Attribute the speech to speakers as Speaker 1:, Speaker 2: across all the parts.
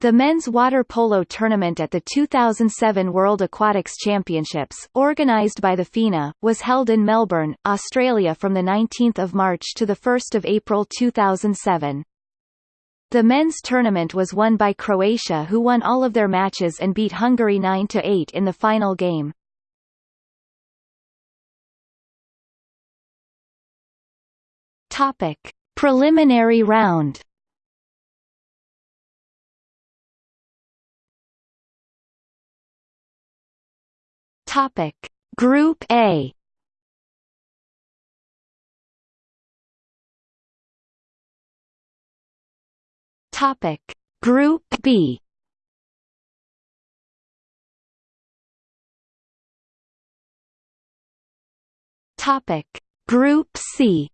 Speaker 1: The men's water polo tournament at the 2007 World Aquatics Championships, organised by the FINA, was held in Melbourne, Australia from 19 March to 1 April 2007. The men's tournament was won by Croatia who won all of their matches and beat Hungary 9–8 in the final game. Topic. Preliminary round Topic. Group A. Topic. Group B. Topic. Group C.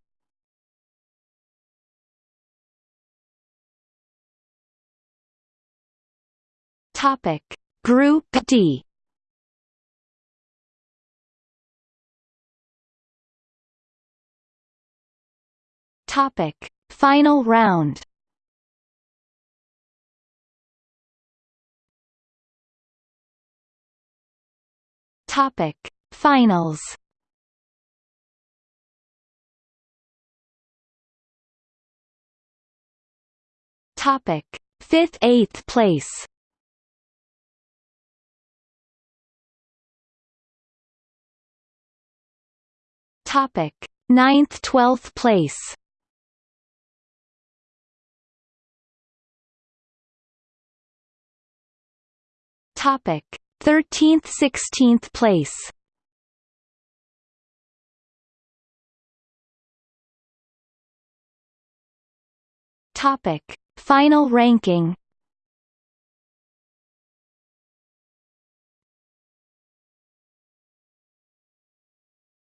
Speaker 1: Topic. Group D Topic. Final round. Topic. Finals. Topic. Fifth eighth place. Topic. Ninth twelfth place Topic. 13th 16th place. Topic. Final ranking.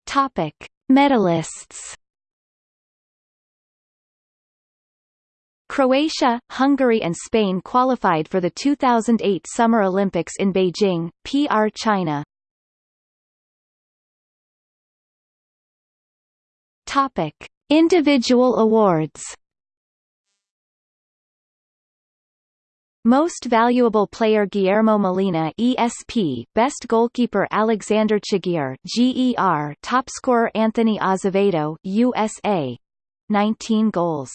Speaker 1: Topic. Medalists Croatia, Hungary and Spain qualified for the 2008 Summer Olympics in Beijing, PR China. Topic: Individual awards. Most Valuable Player Guillermo Molina ESP Best Goalkeeper Alexander Tchigir GER Top Scorer Anthony Azevedo USA 19 goals